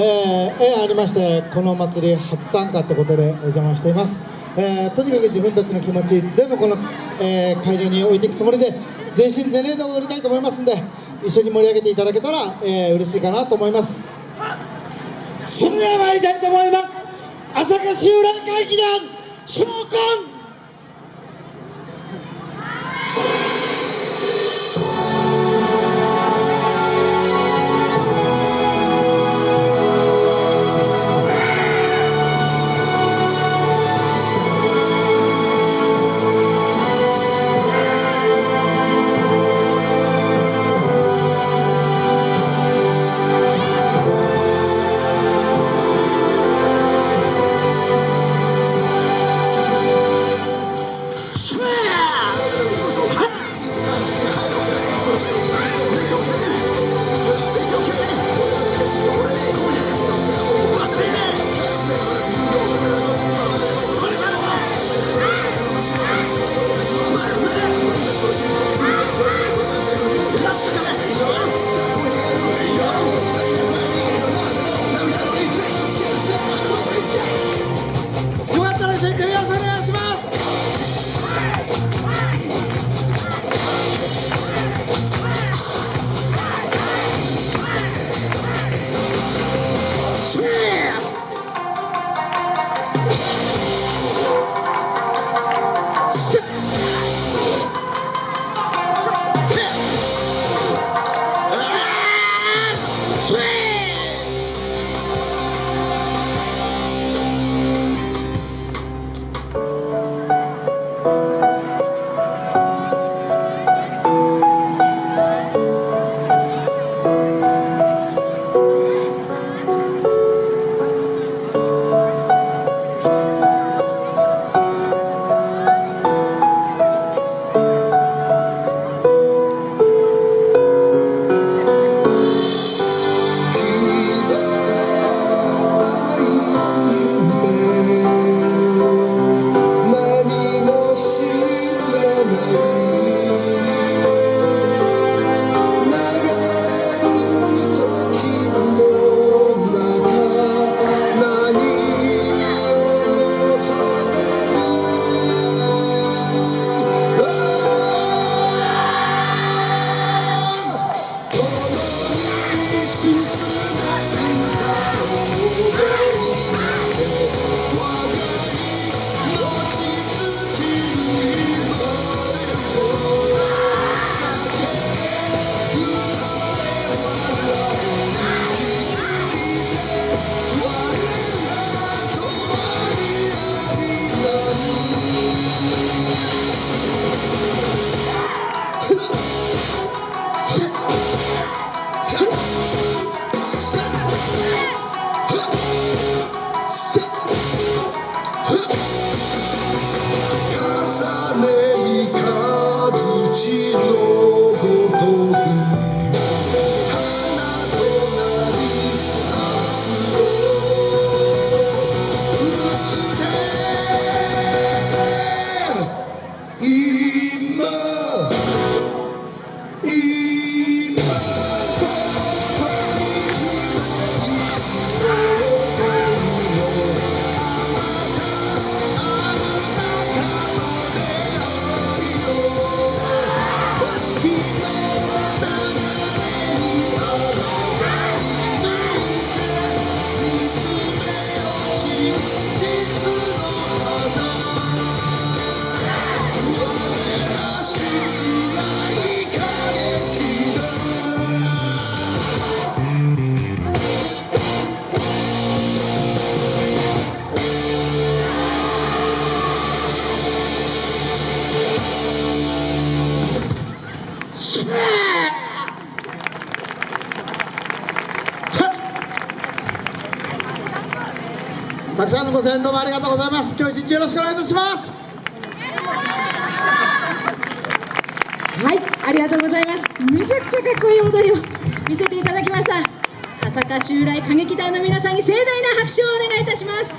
えー、縁ありましてこの祭り初参加ってことでお邪魔しています、えー、とにかく自分たちの気持ち全部この、えー、会場に置いていくつもりで全身全霊で踊りたいと思いますんで一緒に盛り上げていただけたら、えー、嬉しいかなと思います。それでは参りたいと思います。朝霞集落会議団召喚重ねいかずちのたくさんのご声援どうもありがとうございます。今日一日よろしくお願いいたします。はいありがとうございます。めちゃくちゃかっこいい踊りを見せていただきました。朝霞襲来歌劇団の皆さんに盛大な拍手をお願いいたします。